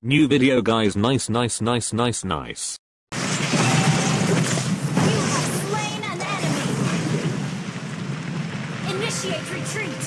New video guys nice nice nice nice nice. Initiate retreat.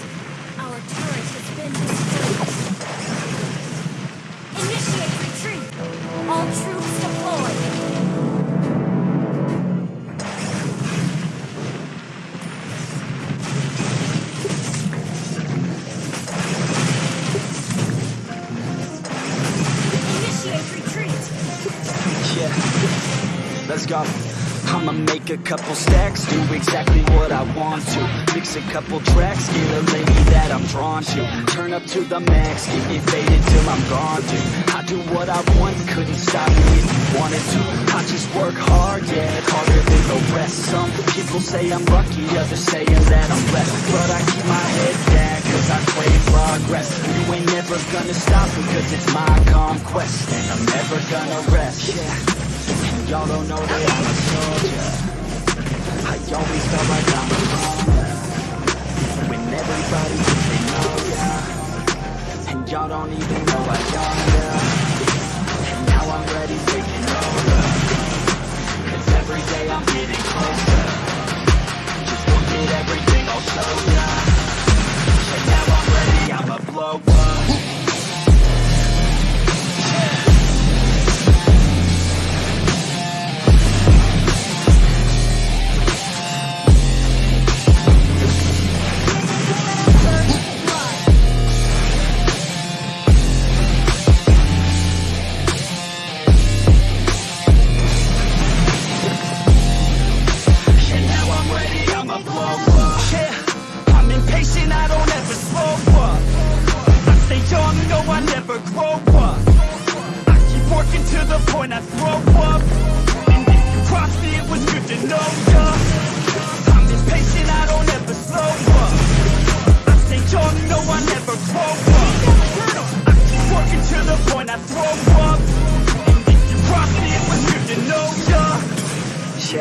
A couple stacks, do exactly what I want to. Mix a couple tracks, get a lady that I'm drawn to. Turn up to the max, keep me faded till I'm gone, dude. I do what I want, couldn't stop me if you wanted to. I just work hard, yeah, harder than the rest. Some people say I'm lucky, others saying that I'm blessed. But I keep my head down, cause I crave progress. You ain't never gonna stop me, cause it's my conquest. And I'm never gonna rest, yeah. Y'all don't know that I'm a soldier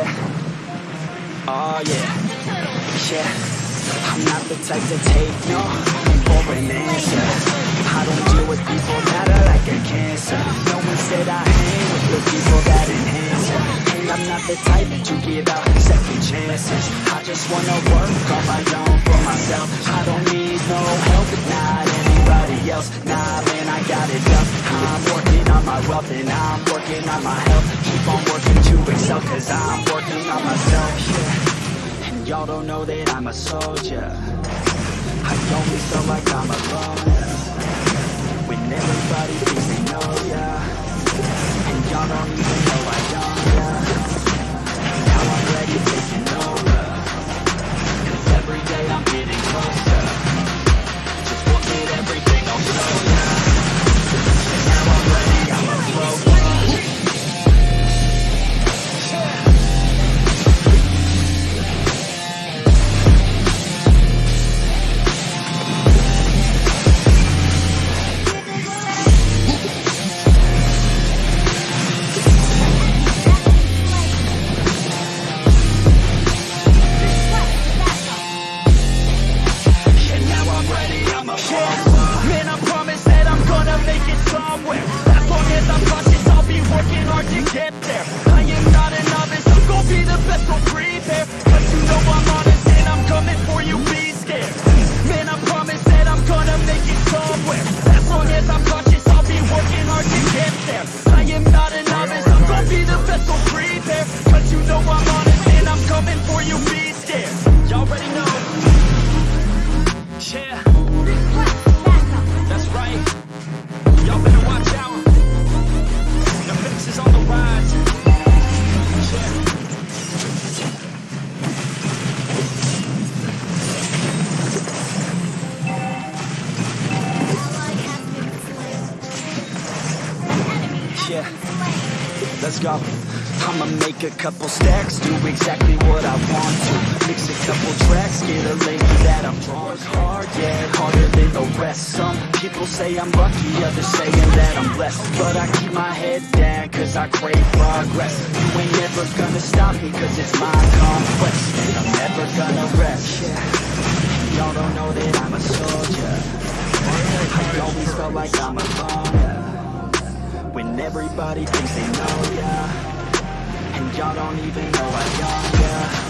Yeah. Oh yeah, yeah. I'm not the type to take no for an answer. I don't deal with people that are like a cancer. No one said I hang with the people that enhance it. And I'm not the type to give out second chances. I just wanna work on my own for myself. I don't need no help, not anybody else. Nah man, I got it up I'm working on my wealth and I'm working on my health. Keep on to excel cause I'm working on myself, yeah. And y'all don't know that I'm a soldier. I always felt like I'm alone I'm. Man, I promise that I'm gonna make it somewhere. As long as I'm cautious, I'll be working hard to get there. I am not a novice, I'm gonna be the best, so go. I'ma make a couple stacks, do exactly what I want to. Mix a couple tracks, get a lady that I'm drawn hard, yeah, harder than the rest. Some people say I'm lucky, others saying that I'm blessed. But I keep my head down, cause I crave progress. You ain't never gonna stop me, cause it's my conquest. And I'm never gonna rest. Y'all don't know that I'm a soldier. I always felt like I'm a alone. When everybody thinks they know ya. And y'all don't even know how young ya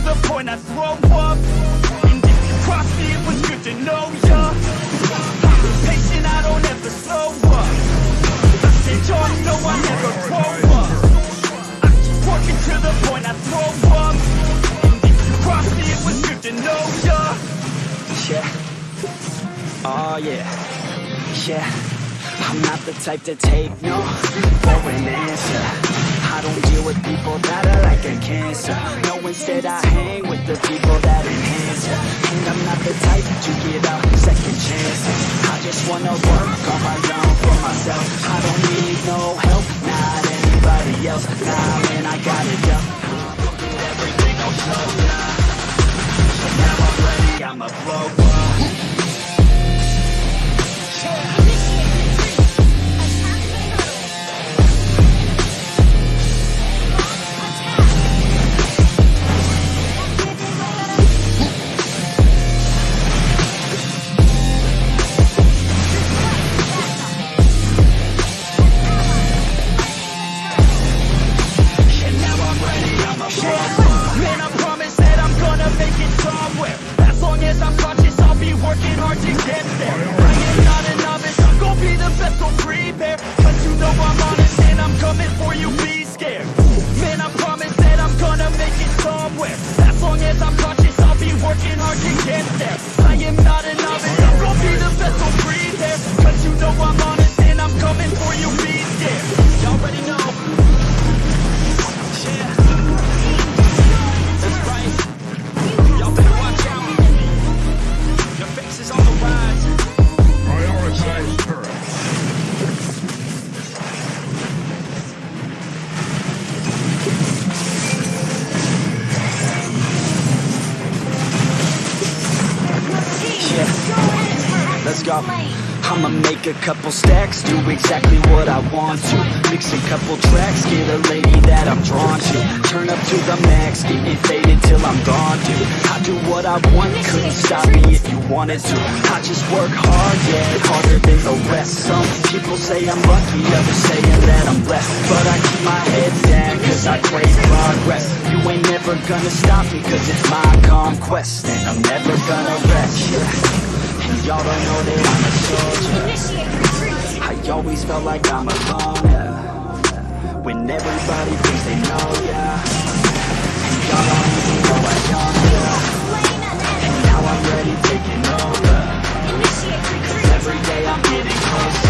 to the point I throw up. And if you cross me, it was good to know ya. I'm impatient, I don't ever slow up. I stay young, no, I never grow up. I keep working to the point I throw up. And if you cross me, it was good to know ya. Yeah. Oh yeah, yeah. I'm not the type to take no for an answer I don't deal with people that are like a cancer. No, instead I hang with the people that enhance ya. And I'm not the type to give out second chances I just wanna work on my own for myself. I don't need no help, not anybody else. Nah, man, I got it up. Everything I'll show ya So now I'm ready, I'ma blow a couple stacks, do exactly what I want to. Mix a couple tracks, get a lady that I'm drawn to. Turn up to the max, get it faded till I'm gone, dude. I do what I want, couldn't stop me if you wanted to. I just work hard, yeah, harder than the rest. Some people say I'm lucky, others saying that I'm blessed. But I keep my head down, cause I crave progress. You ain't never gonna stop me, cause it's my conquest And I'm never gonna rest, yeah y'all don't know that I'm a soldier I always felt like I'm alone yeah. When everybody thinks they know ya And y'all don't even know I ya Slain And now I'm ready taking over retreat. Every day I'm getting closer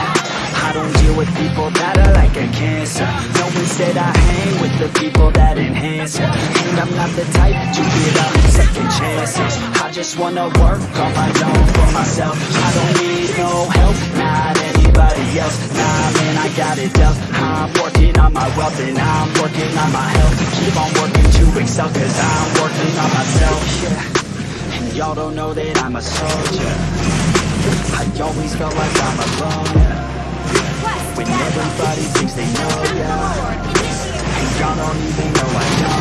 Don't deal with people that are like a cancer. No, instead I hang with the people that enhance ya. And I'm not the type to give out second chances. I just wanna work on my own for myself. I don't need no help, not anybody else. Nah, man, I got it dealt I'm working on my wealth and I'm working on my health. Keep on working to excel cause I'm working on myself, And y'all don't know that I'm a soldier. I always felt like I'm alone, yeah Everybody thinks they know, yeah And y'all don't even know I know